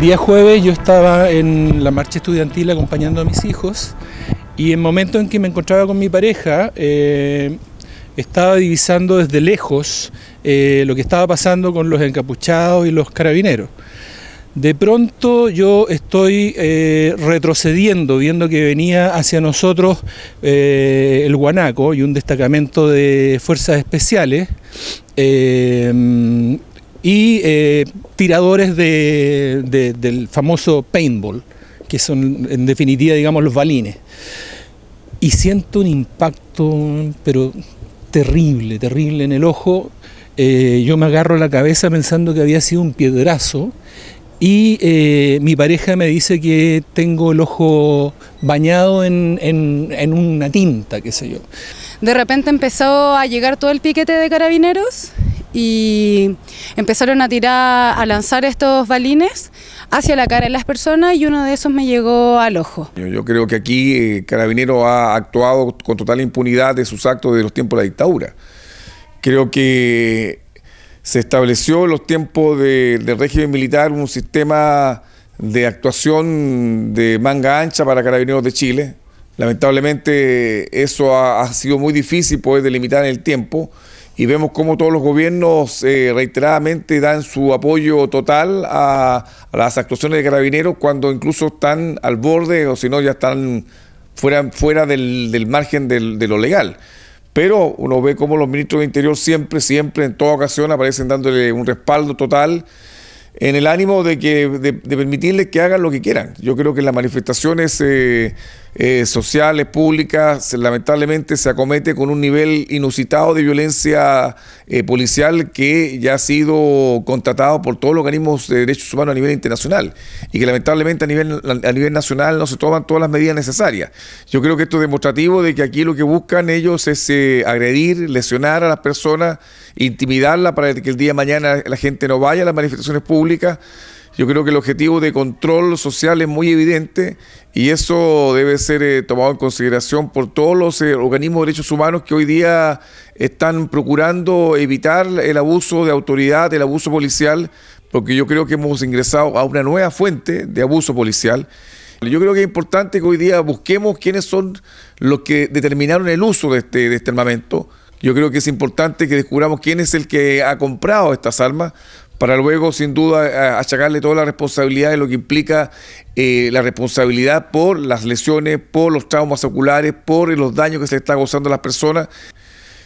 día jueves yo estaba en la marcha estudiantil acompañando a mis hijos y en el momento en que me encontraba con mi pareja eh, estaba divisando desde lejos eh, lo que estaba pasando con los encapuchados y los carabineros. De pronto yo estoy eh, retrocediendo, viendo que venía hacia nosotros el Guanaco y un destacamento de fuerzas especiales y eh, tiradores del famoso paintball, que son en definitiva, digamos, los balines. Y siento un impacto, pero terrible, terrible en el ojo. Eh, yo me agarro la cabeza pensando que había sido un piedrazo y eh, mi pareja me dice que tengo el ojo bañado en, en, una tinta, qué sé yo. De repente empezó a llegar todo el piquete de carabineros y empezaron a tirar, a lanzar estos balines hacia la cara de las personas y uno de esos me llegó al ojo. Yo, creo que aquí eh, Carabinero ha actuado con total impunidad de sus actos de los tiempos de la dictadura. Creo que se estableció en los tiempos del régimen militar un sistema de actuación de manga ancha para Carabineros de Chile. Lamentablemente eso ha, ha sido muy difícil poder delimitar en el tiempo y vemos cómo todos los gobiernos eh, reiteradamente dan su apoyo total a, las actuaciones de carabineros cuando incluso están al borde o si no ya están fuera, fuera del, margen de lo legal. Pero uno ve cómo los ministros de Interior siempre, siempre, en toda ocasión aparecen dándole un respaldo total en el ánimo de, que, de, permitirles que hagan lo que quieran. Yo creo que las manifestaciones eh, eh, sociales, públicas, lamentablemente se acomete con un nivel inusitado de violencia eh, policial que ya ha sido contratado por todos los organismos de derechos humanos a nivel internacional y que lamentablemente a nivel, a nivel nacional no se toman todas las medidas necesarias. Yo creo que esto es demostrativo de que aquí lo que buscan ellos es eh, agredir, lesionar a las personas, intimidarlas para que el día de mañana la gente no vaya a las manifestaciones públicas. Yo creo que el objetivo de control social es muy evidente y eso debe ser eh, tomado en consideración por todos los eh, organismos de derechos humanos que hoy día están procurando evitar el abuso de autoridad, el abuso policial, porque yo creo que hemos ingresado a una nueva fuente de abuso policial. Yo creo que es importante que hoy día busquemos quiénes son los que determinaron el uso de este, de este armamento. Yo creo que es importante que descubramos quién es el que ha comprado estas armas, para luego sin duda achacarle toda la responsabilidad de lo que implica eh, la responsabilidad por las lesiones, por los traumas oculares, por los daños que se está gozando a las personas.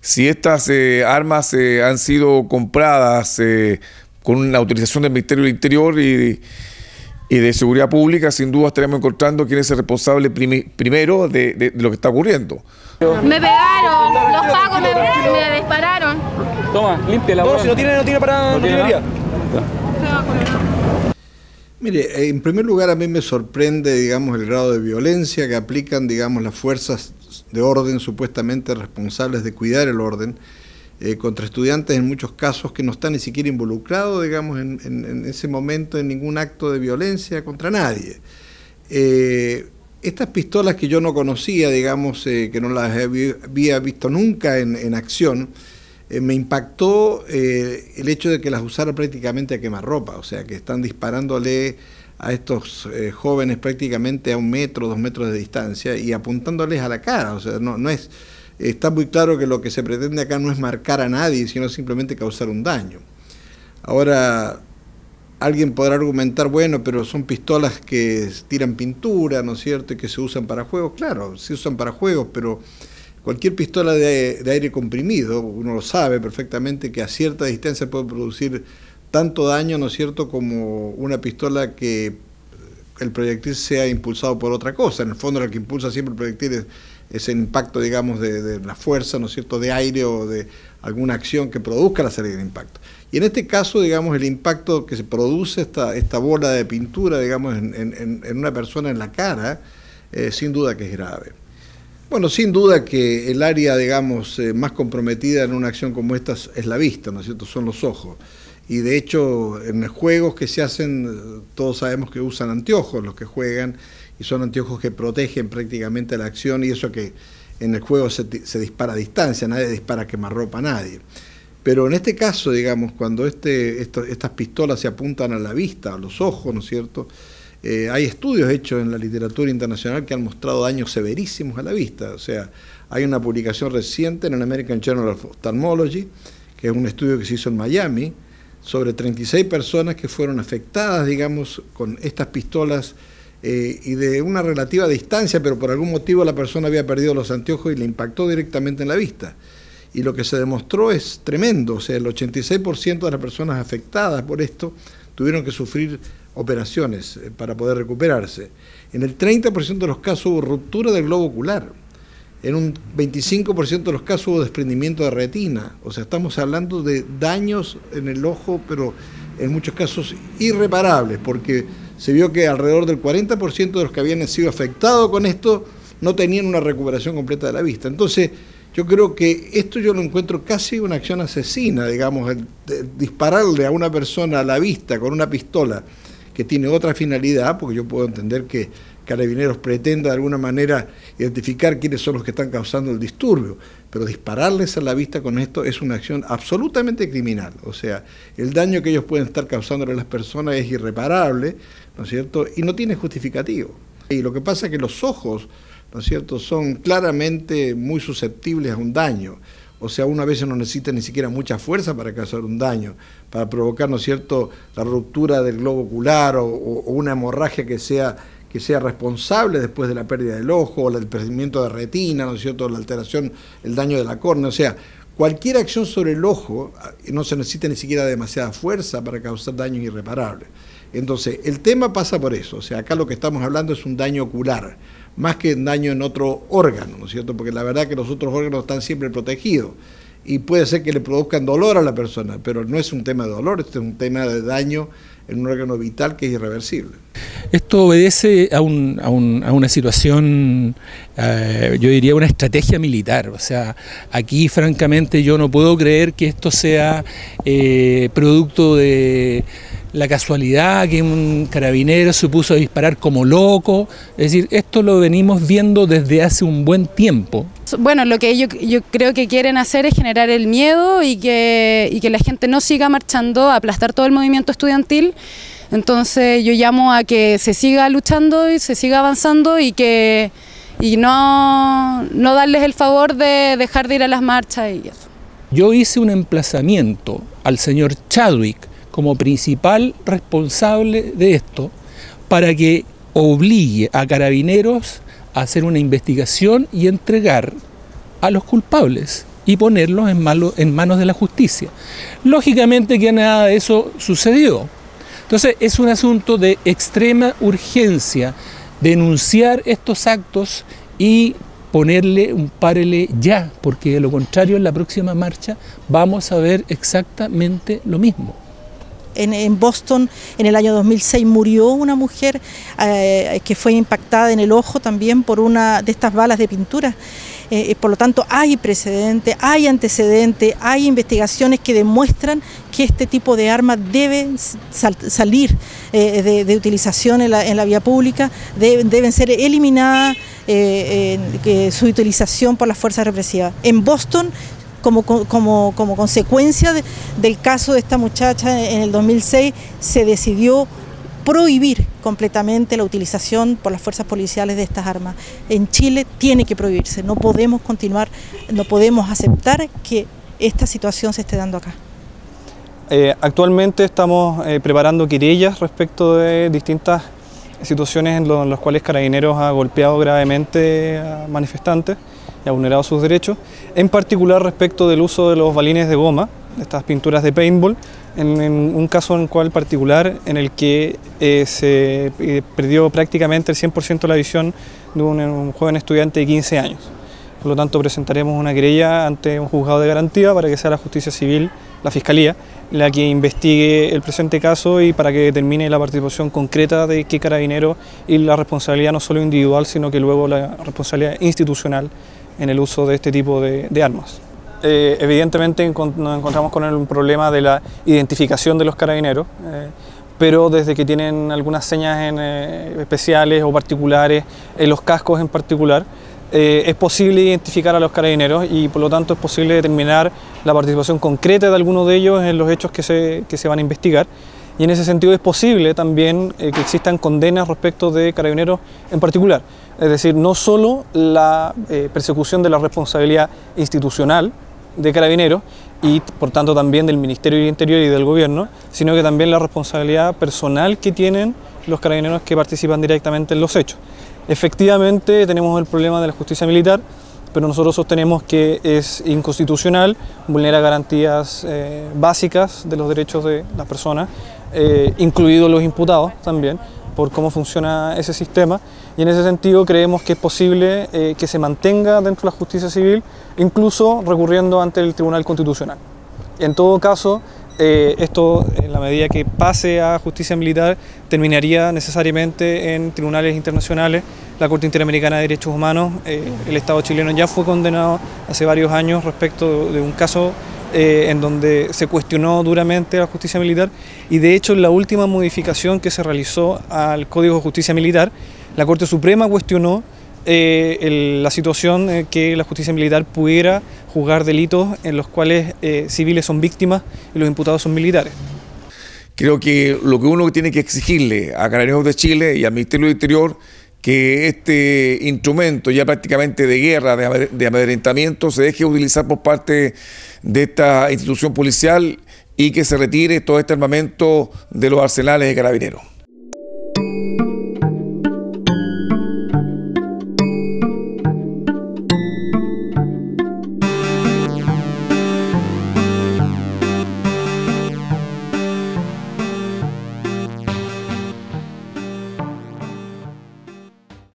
Si estas eh, armas eh, han sido compradas con una autorización del Ministerio del Interior y, de Seguridad Pública, sin duda estaremos encontrando quién es el responsable primero de, lo que está ocurriendo. Me pegaron, los pagos me, dispararon. Toma, limpia la No, si no tiene, no tiene para... No, Mire, en primer lugar a mí me sorprende, digamos, el grado de violencia que aplican, digamos, las fuerzas de orden supuestamente responsables de cuidar el orden eh, contra estudiantes en muchos casos que no están ni siquiera involucrados, digamos, en, ese momento en ningún acto de violencia contra nadie. Eh, estas pistolas que yo no conocía, digamos, eh, que no las había visto nunca en acción, eh, me impactó eh, el hecho de que las usara prácticamente a quemarropa, o sea, que están disparándole a estos eh, jóvenes prácticamente a un metro, dos metros de distancia y apuntándoles a la cara, o sea, no, no es, está muy claro que lo que se pretende acá no es marcar a nadie, sino simplemente causar un daño. Ahora, alguien podrá argumentar, bueno, pero son pistolas que tiran pintura, ¿no es cierto?, y que se usan para juegos, claro, se usan para juegos, pero Cualquier pistola de, aire comprimido, uno lo sabe perfectamente que a cierta distancia puede producir tanto daño, ¿no es cierto?, como una pistola que el proyectil sea impulsado por otra cosa. En el fondo lo que impulsa siempre el proyectil es, el impacto, digamos, de, la fuerza, ¿no es cierto?, de aire o de alguna acción que produzca la salida de impacto. Y en este caso, digamos, el impacto que se produce, esta, esta bola de pintura, digamos, en, una persona en la cara, eh, sin duda que es grave. Bueno, sin duda que el área, digamos, eh, más comprometida en una acción como esta es la vista, ¿no es cierto?, son los ojos. Y de hecho, en los juegos que se hacen, todos sabemos que usan anteojos los que juegan, y son anteojos que protegen prácticamente la acción, y eso que en el juego se, dispara a distancia, nadie dispara a quemarropa a nadie. Pero en este caso, digamos, cuando este, estas pistolas se apuntan a la vista, a los ojos, ¿no es cierto? Eh, hay estudios hechos en la literatura internacional que han mostrado daños severísimos a la vista. O sea, hay una publicación reciente en el American Journal of Ophthalmology, que es un estudio que se hizo en Miami, sobre 36 personas que fueron afectadas, digamos, con estas pistolas eh, y de una relativa distancia, pero por algún motivo la persona había perdido los anteojos y le impactó directamente en la vista y lo que se demostró es tremendo, o sea, el 86% de las personas afectadas por esto tuvieron que sufrir operaciones eh, para poder recuperarse. En el 30% de los casos hubo ruptura del globo ocular, en un 25% de los casos hubo desprendimiento de retina, o sea, estamos hablando de daños en el ojo, pero en muchos casos irreparables, porque se vio que alrededor del 40% de los que habían sido afectados con esto no tenían una recuperación completa de la vista. Entonces, yo creo que esto yo lo encuentro casi una acción asesina, digamos, el, dispararle a una persona a la vista con una pistola que tiene otra finalidad, porque yo puedo entender que Carabineros pretenda de alguna manera identificar quiénes son los que están causando el disturbio, pero dispararles a la vista con esto es una acción absolutamente criminal. O sea, el daño que ellos pueden estar causándole a las personas es irreparable, ¿no es cierto? Y no tiene justificativo. Y lo que pasa es que los ojos ¿no es cierto?, son claramente muy susceptibles a un daño. O sea, uno a veces no necesita ni siquiera mucha fuerza para causar un daño, para provocar, ¿no es cierto?, la ruptura del globo ocular o, una hemorragia que sea, que sea responsable después de la pérdida del ojo o el perdimiento de retina, ¿no es cierto?, la alteración, el daño de la córnea. O sea, cualquier acción sobre el ojo ah, no se necesita ni siquiera demasiada fuerza para causar daños irreparables. Entonces, el tema pasa por eso. O sea, acá lo que estamos hablando es un daño ocular más que daño en otro órgano, ¿no es cierto? Porque la verdad que los otros órganos están siempre protegidos y puede ser que le produzcan dolor a la persona, pero no es un tema de dolor, este es un tema de daño en un órgano vital que es irreversible. Esto obedece a, una situación, eh, yo diría una estrategia militar, o sea, aquí francamente yo no puedo creer que esto sea eh, producto de la casualidad que un carabinero se puso a disparar como loco. Es decir, esto lo venimos viendo desde hace un buen tiempo. Bueno, lo que ellos yo creo que quieren hacer es generar el miedo y que, y que la gente no siga marchando, aplastar todo el movimiento estudiantil. Entonces yo llamo a que se siga luchando y se siga avanzando y que y no, no darles el favor de dejar de ir a las marchas y eso. Yo hice un emplazamiento al señor Chadwick, como principal responsable de esto para que obligue a carabineros a hacer una investigación y entregar a los culpables y ponerlos en, manos de la justicia. Lógicamente que nada de eso sucedió. Entonces es un asunto de extrema urgencia denunciar estos actos y ponerle un párele ya, porque de lo contrario en la próxima marcha vamos a ver exactamente lo mismo en, Boston en el año 2006 murió una mujer eh, que fue impactada en el ojo también por una de estas balas de pintura. Eh, por lo tanto, hay precedentes, hay antecedentes, hay investigaciones que demuestran que este tipo de armas deben salir eh, de, utilización en la, vía pública, deben ser eliminadas su utilización por las fuerzas represivas. En Boston como, como, como consecuencia del caso de esta muchacha en el 2006, se decidió prohibir completamente la utilización por las fuerzas policiales de estas armas. En Chile tiene que prohibirse, no podemos continuar, no podemos aceptar que esta situación se esté dando acá. Eh, actualmente estamos eh, preparando querellas respecto de distintas situaciones en, en las cuales Carabineros ha golpeado gravemente a manifestantes y ha vulnerado sus derechos, en particular respecto del uso de los balines de goma, estas pinturas de paintball, en, un caso en cual particular en el que eh, se eh, perdió prácticamente el 100% de la visión de un, joven estudiante de 15 años. Por lo tanto, presentaremos una querella ante un juzgado de garantía para que sea la justicia civil, la Fiscalía, la que investigue el presente caso y para que determine la participación concreta de qué carabinero y la responsabilidad no solo individual, sino que luego la responsabilidad institucional en el uso de este tipo de, armas. Eh, evidentemente nos encontramos con el problema de la identificación de los carabineros, eh, pero desde que tienen algunas señas eh, especiales o particulares, en los cascos en particular, eh, es posible identificar a los carabineros y por lo tanto es posible determinar la participación concreta de algunos de ellos en los hechos que se, que se van a investigar. Y en ese sentido es posible también eh, que existan condenas respecto de carabineros en particular. Es decir, no solo la eh, persecución de la responsabilidad institucional de carabineros y por tanto también del Ministerio del Interior y del Gobierno, sino que también la responsabilidad personal que tienen los carabineros que participan directamente en los hechos. Efectivamente tenemos el problema de la justicia militar, pero nosotros sostenemos que es inconstitucional, vulnera garantías eh, básicas de los derechos de las personas, eh, incluidos los imputados también, por cómo funciona ese sistema y en ese sentido creemos que es posible eh, que se mantenga dentro de la justicia civil, incluso recurriendo ante el Tribunal Constitucional. En todo caso, eh, esto, en la medida que pase a justicia militar, terminaría necesariamente en tribunales internacionales, la Corte Interamericana de Derechos Humanos. Eh, el Estado chileno ya fue condenado hace varios años respecto de un caso eh, en donde se cuestionó duramente la justicia militar y de hecho en la última modificación que se realizó al Código de Justicia Militar, la Corte Suprema cuestionó eh, la situación en que la justicia militar pudiera juzgar delitos en los cuales eh, civiles son víctimas y los imputados son militares. Creo que lo que uno tiene que exigirle a Carabineros de Chile y al Ministerio del Interior que este instrumento ya prácticamente de guerra, de amedrentamiento, se deje utilizar por parte de esta institución policial y que se retire todo este armamento de los arsenales de carabineros.